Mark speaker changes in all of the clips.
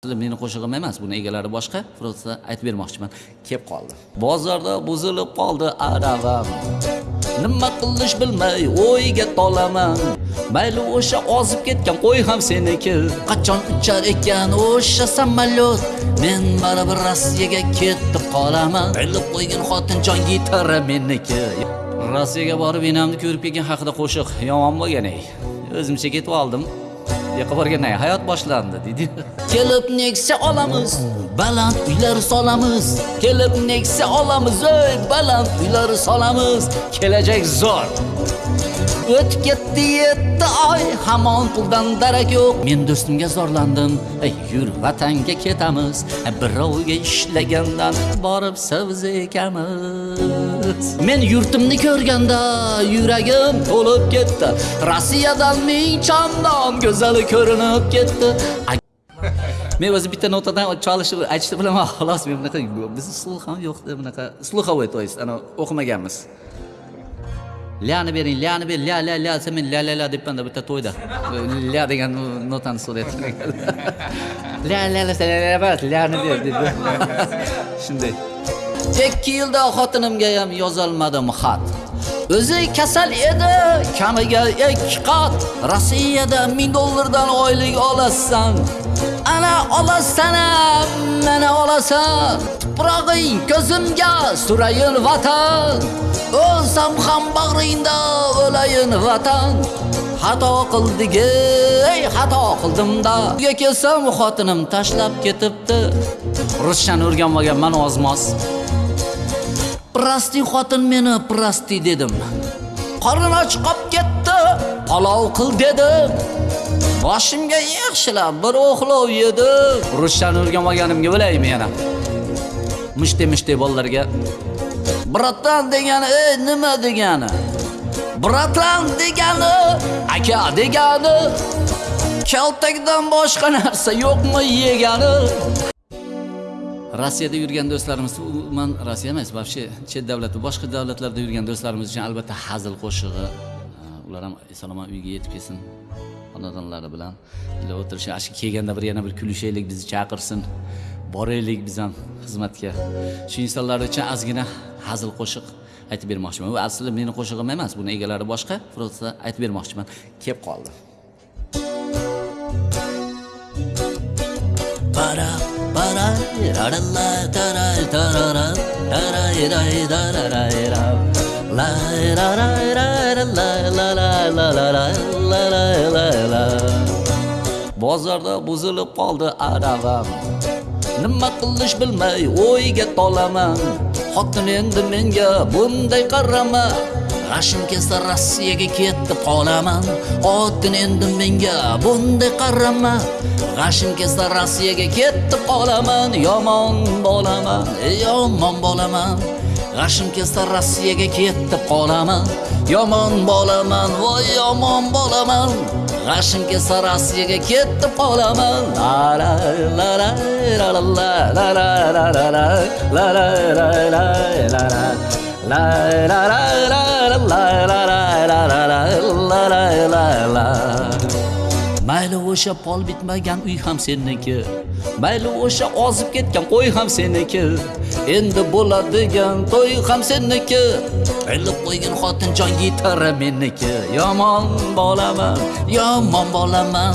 Speaker 1: meni qo'shig'im emas buni egalari boshqa. Просто aytib bermoqchiman. Kelib qoldi. Bozorda buzilib qoldi arag'am nima qilish bilmay o'yga tolaman. Mayli o'sha ozib ketgan qo'y ham seniki. Qachon uchar ekan o'sha samolyot? Men baribir rossiyaga ketib qolaman. Ilib qo'ygan xotinjon gitara meniki. Rossiyaga borib enamni ko'rib kelgan haqida qo'shiq yomon bo'lgan ey o'zimcha ketib oldim keyin hayot boshlandi deydi. Kelib nexia olamiz baland uylar solamiz. Kelib nexia olamiz ey baland uylar solamiz. Kelajak zo'r. O'tib ketdi yetti oy hamon puldan darak yo'q. Men do'stimga zorlandim ey yur vatanga ketamiz. Birovga ishlagandan borib savz ekamiz men yurtimni ko'rganda yuragim to'lib ketdi rossiyadan ming chandon go'zali ko'rinib ketdi men o'zi bitta notadan chalishni aytishni bilaman xolos men bunaqa bizni sluh ham yo'qda bunaqa sluhovой то есть ana o'qimaganmiz Ləni verin, ləni ver, lə, lə, lə, sən lə, lə, lə deyib məndə bittə toyda. Lə deyən notan surətinə gəldi. Lə, lə, lə, lə, lə, ləni ver deyib. Şimdi 2 yilda xotinimga ham yozolmadim xat. O'zi kasal edi, kamiga 2 qat. Rossiyada 1000 dollardan oylik olasan. Ana olasan, mana olasan. Tuprog'ing ko'zimga surayin vatan. O'lsam ham bag'ringda o'layin vatan. Xato qildik, ey, xato qildimda. Uyga kelsam xotinim tashlab ketibdi. Ruschani o'rganmaganman ozmos. Prosti xotin meni prosti dedim. qorin och qolib ketdi, palov qil dedim. Boshimga yaxshilab bir o'xlov yedi Ruschani o'rganmaganimga bilaymi yana. Mishte mishte bolalarga Bratan degani ey nima degani? Bratan degani aka degani. Kaltakdan boshqa narsa yo'qmi yegani? Rossiyada yurgan do'stlarimiz, umuman Rossiya emas, вообще chet davlat boshqa davlatlarda yurgan do'stlarimiz uchun albatta hazil qo'shig'i. Ular ham eson-omon uyga yetib kelsin. Xonadonlari bilan ila o'tirishib, ashi kelganda bir yana bir kulishaylik, bizni chaqirsin. Boraylik biz ham xizmatga. Shu insonlar uchun ozgina hazil qo'shiq aytib bermoqchiman. bu aslida meni qo'shig'im emas, buni egalari boshqa, просто aytib bermoqchiman. Kelib qoldi. Para para ra ra tarara ta ra ta ra la ra ra ra la la la la la la la la la bozorda buzilib qoldi arag'am nima qilish bilmay o'yga tolaman xotin endi menga bunday qarama. G'ashim kelsa rossiyaga ketib qolaman. Xotin endi menga bunday qarama. G'ashim kelsa rossiyaga ketib qolaman. Yomon bo'laman yomon bo'laman. G'ashim kelsa rossiyaga ketib qolaman yomon bo'laman voy yomon bo'laman g'ashim kelsa rossiyaga ketib qolaman la la la la la la la la la la la la la la la la la La la la la la la la la la la la la la la Mayli o'sha pol bitmagan uy ham seniki Mayli o'sha ozib ketgan qo'y ham seniki Endi bo'ladigan to'y ham seniki Ilib qo'ygan xotinjon gitara meniki Yomon bo'laman, yomon bo'laman.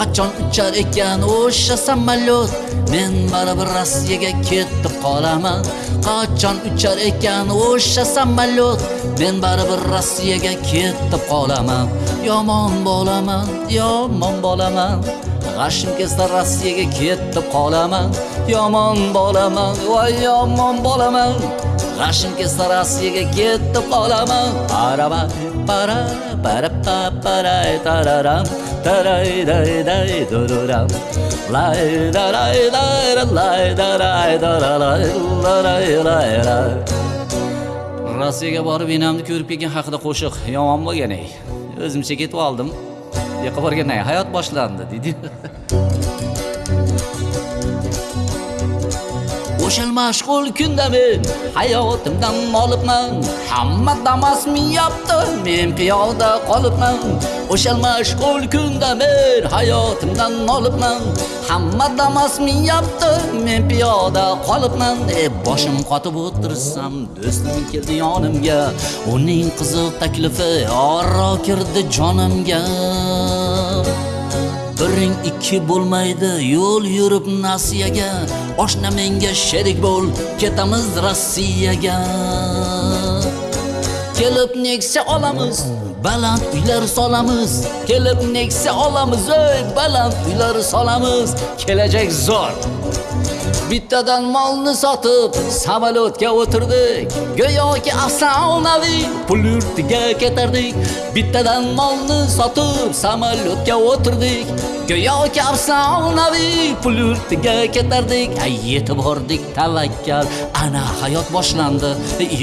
Speaker 1: qachon uchar ekan o'sha samolyot? Men baribir rossiyaga ketib qolaman. Qachon uchar ekan o'sha samolyot? Men baribir rossiyaga ketib qolaman. Yomon bo'laman yomon bo'laman. G'ashim kelsa rossiyaga ketib qolaman. Yomon bo'laman voy yomon bo'laman. G'ashim kelsa rossiyaga ketib qolaman. Para para para pa para tararam taray day day dururam lay daray day lay daray daray lay lay lay. Rossiyaga borib enamni ko'rib kelgan haqida qo'shiq yomon bo'lgan ey o'zimcha ketib oldim. Yoqqa borgandan keyin hayot boshlandi deydi. O'shal mashg'ul kunda men hayotimdan olibman. Hamma damas minyapti men piyoda qolibman. O'shal mashg'ul kunda men hayotimdan olibman. Hamma damas minyapti men piyoda qolibman. E boshim qotib o'tirsam do'stim keldi yonimga. Uning qiziq taklifi oro kirdi jonimga. Biring ikki bo'lmaydi yo'l yurib nasiyaga. Oshna menga sherik bo'l ketamiz rossiyaga. Kelib nexia olamiz. Baland uylar solamiz kelib nexia olamiz ey baland uylar solamiz kelajak zo'r bittadan molni sotib samolyotga o'tirdik. Go'yoki afsonaviy pul yurtiga ketardik. Bittadan molni sotib samolyotga o'tirdik. Go'yoki afsonaviy pul yurtiga ketardik. Ay yetib bordik tavakkal. Ana hayot boshlandi.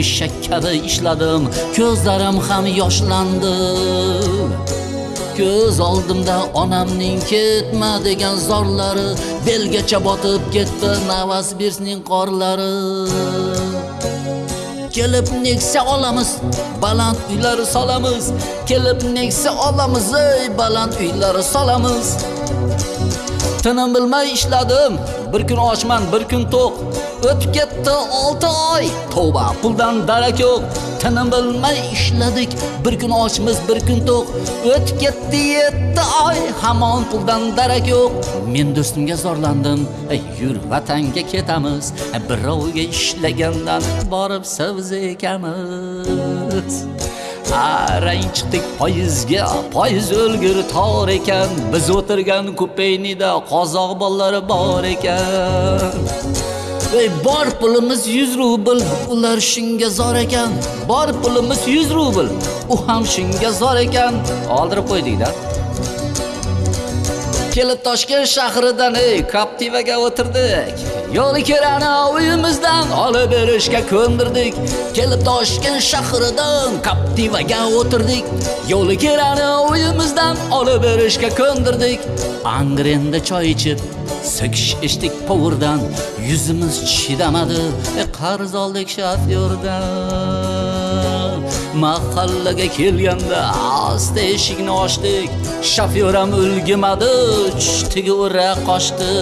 Speaker 1: Eshak kabi ishladim ko'zlarim ham yoshlandi. Ko'z oldimda onamning ketma degan zorlari belgacha botib ketdi novosibirskning qorlari. Kelib neksa olamiz baland uylar solamiz. Kelib neksa olamiz ey baland uylar solamiz. Tinim bilmay ishladim. Bir kun ochman bir kun to'q. O'tib ketdi 6 oy. Tavba puldan darak yo'q. Tinim bilmay ishladik. Bir kun ochmiz bir kun to'q. O'tib ketdi 7 oy. Hamon puldan darak yo'q. Men do'stimga zorlandim. "Ey, yur vatanga ketamiz. Birovga ishlagandan borib sabzi ekamiz qarang chiqdik poyizga poyiz o'lgur tor ekan biz o'tirgan kupeynida qozoq bolalari bor ekan Ey bor pulimiz 100 rubl, ular shunga zor ekan. Bor pulimiz 100 rubl, u ham shunga zor ekan. Oldirib qo'ydik-da. Kelib Toshkent shahridan ey Captivaga o'tirdik. Yo'li kirani uyimizdan olib berishga ko'ndirdik. Kelib Toshkent shahridan Captivaga o'tirdik. Yo'li kirani uyimizdan olib berishga ko'ndirdik. Angrenda choy ichib So'kish ichdik povurdan Yuzimiz chidamadi e, Qarz oldik shofyordan Mahallaga kelganda Asta eshikni ochdik Shofyor ham ulgimadi Chutiga ura qochdi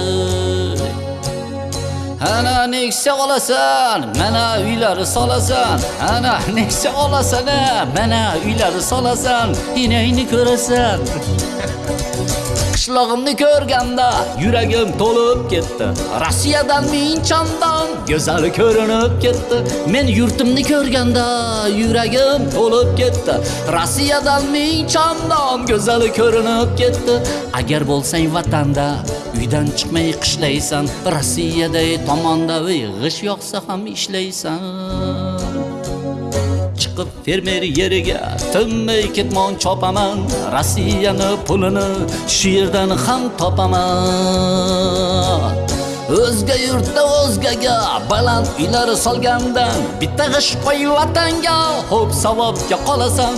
Speaker 1: Ana nexia olasan, mana uylar solasan. Ana nexia olasan, mana uylar solasan. Inayni ko'rasan. Qishlog'imni ko'rganda yuragim to'lib ketdi. Rossiyadan minchondan chandon go'zal ko'rinib ketdi. Men yurtimni ko'rganda yuragim to'lib ketdi. Rossiyadan minchondan chandon go'zal ko'rinib ketdi. Agar bo'lsang vatanda uydan chiqmay qishlaysan. Rossiyada tomonda g'ish yoqsa ham ishlaysan. Chiqib fermer yeriga. Tinmay ketmon chopaman rossiyani pulini shu yerdan ham topaman. O'zga yurtda o'zgaga baland uylar solgandan bitta g'ish qo'y vatanga xo'p savobga qolasan.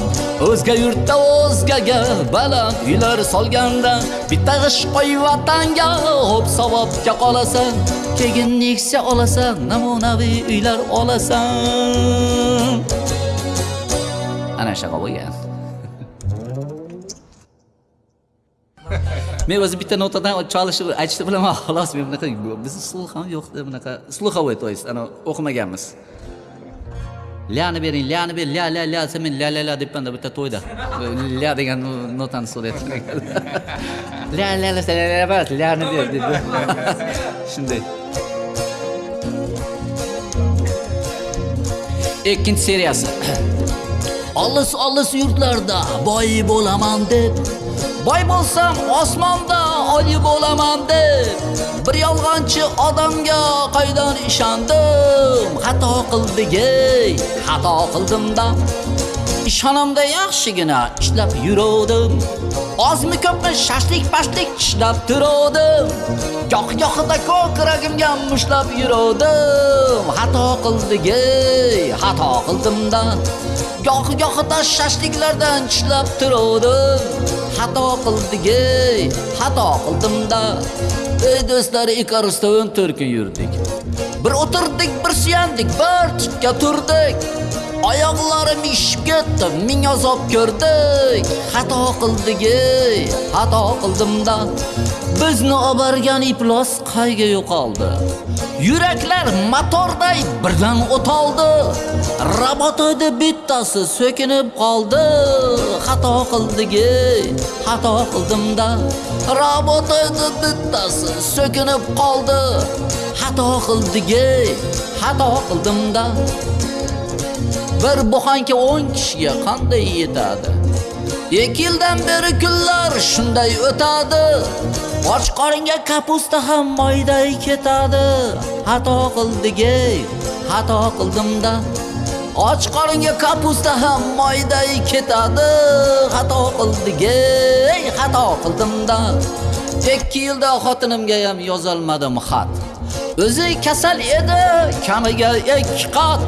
Speaker 1: O'zga yurtda o'zgaga baland uylar solgandan bitta g'ish qo'y vatanga xo'p savobga qolasan. Keyin nexia olasan namunaviy uylar olasan. ana shunaqa bo'lgan men o'zi bitta notadan chalishni aytishni bilaman xolos men bunaqa bizni slux ham yo'qda bunaqa sluxовой то есть ana o'qimaganmiz lyani bering lyani ber ля ля ля desa men ля ля ля debmanda bitta to'yda ля degan notani so'rayapti ля ля ля ля ля emas lyani ber dedi shunday ikkinchi seriyasi Olis olis yurtlarda boy bo'laman deb. Boy bo'lsam osmonda oli bo'laman deb. Bir yolg'onchi odamga qaydan ishondim. Xato qildik xato qildimda ishxonamda yaxshigina ishlab yuruvdim. Ozmi ko'pmi shashlik pashlik tishlab turuvdim goh gohida ko'kragimga mushlab yuruvdim. Xato qildik xato xato qildimda goh gohida shashliklardan tishlab turuvdim. Xato qildik ey xato qildimda ey do'stlar ikarusda turki yurdik bir o'tirdik bir suyandik bir tikka turdik. Oyoqlarim ishib ketdi ming azob ko'rdik. Xato qildik ey xato qildimda bizni obargan iplos iflos qayga yo'qoldi? Yuraklar motorday birdan o'toldi. Robotoyda bittasi so'kinib qoldi. Xato qildik ey xato qildimda robotoyda bittasi so'kinib qoldi. Xato qildik ey xato qildimda bir buxanka 10 kishiga qanday yetadi? Ikki yildan beri kunlar shunday o'tadi. Och qoringa kapusta ham moyday ketadi. Xato qildik xato qildimda och qoringa kapusta ham moyday ketadi. Xato qildik xato qildimda ikki yilda xotinimga ham yozolmadim xat. O'zi kasal edi, kamiga 2 qat.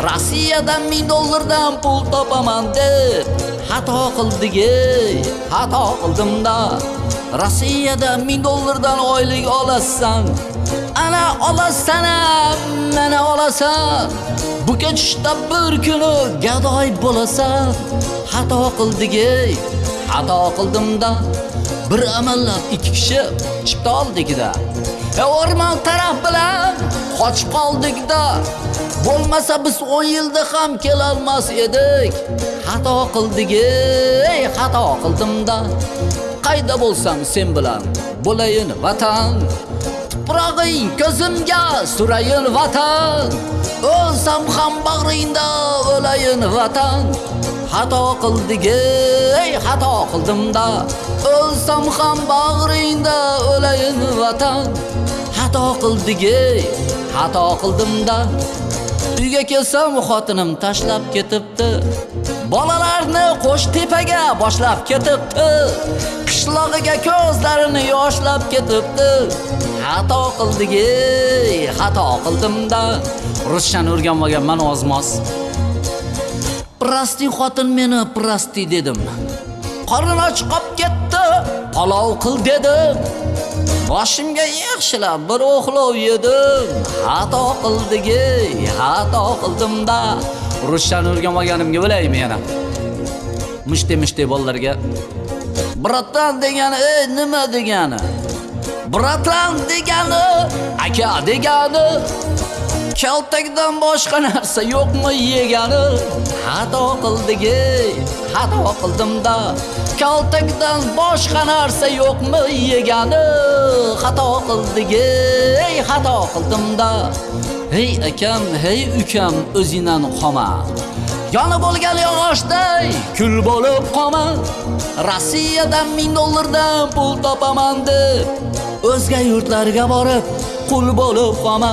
Speaker 1: Rossiyadan 1000 dollardan pul topaman deb xato qildik ey, xato qildimda. Rossiyada 1000 dollardan oylik olasan. Ana olasan, mana olasan. Bu ketishda bir kuni gadoy bo'lasan. Xato qildik ey, xato qildimda. Bir amallab ikki kishi chipta oldikda. E, o'rmon taraf bilan qochib qoldikda Bo'lmasa biz 10 yilda ham kela olmas edik. Xato qildik, ey, xato qildimda Qayda bo'lsam sen bilan bo'layin vatan. Tuprog'ing ko'zimga surayin vatan. O'lsam ham bag'ringda o'layin vatan. Xato qildigey xato qildimda O'lsam ham bag'ringda o'layin vatan. Xato qildigey xato qildimda Uyga kelsam xotinim tashlab ketibdi. Bolalarni qo'sh tepaga boshlab ketibdi. Qishlog'iga ko'zlarini yoshlab ketibdi. Xato qildigey xato qildimda rushan o'rganmaganman ozmos. Prosti xotin meni prosti dedim. Qorin och qolib ketdi, palov qil dedim. Boshimga yaxshilab bir o'xlov yedim. Xato qildigi, xato qildim-da. Ruschani o'rganmaganimga bilaymi yana. Mushte mushte bolalarga Bratan degani, ey, nima degani? Bratan degani, aka degani. Kaltakdan boshqa narsa yo'qmi yegani? Xato qildik, xato qildimda Kaltakdan boshqa narsa yo'qmi yegani? Xato qildik, ey, xato qildimda Hey akam, hey ukam, o'zingdan qolma. Yoni bo'lgan yog'ochday kul bo'lib qolma. Rossiyadan 1000 dollardan pul topaman deb o'zga yurtlarga borib qul bo'lib qolma.